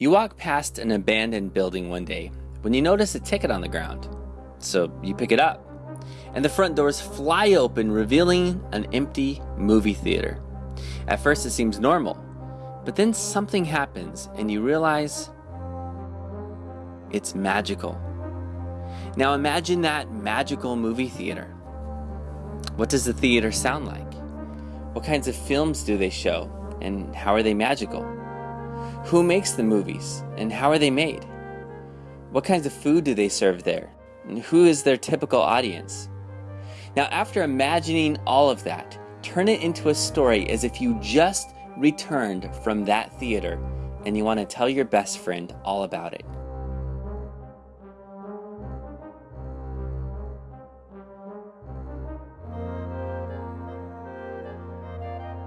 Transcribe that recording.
You walk past an abandoned building one day when you notice a ticket on the ground. So you pick it up, and the front doors fly open, revealing an empty movie theater. At first, it seems normal, but then something happens, and you realize it's magical. Now imagine that magical movie theater. What does the theater sound like? What kinds of films do they show, and how are they magical? Who makes the movies and how are they made? What kinds of food do they serve there? And who is their typical audience? Now, after imagining all of that, turn it into a story as if you just returned from that theater and you want to tell your best friend all about it.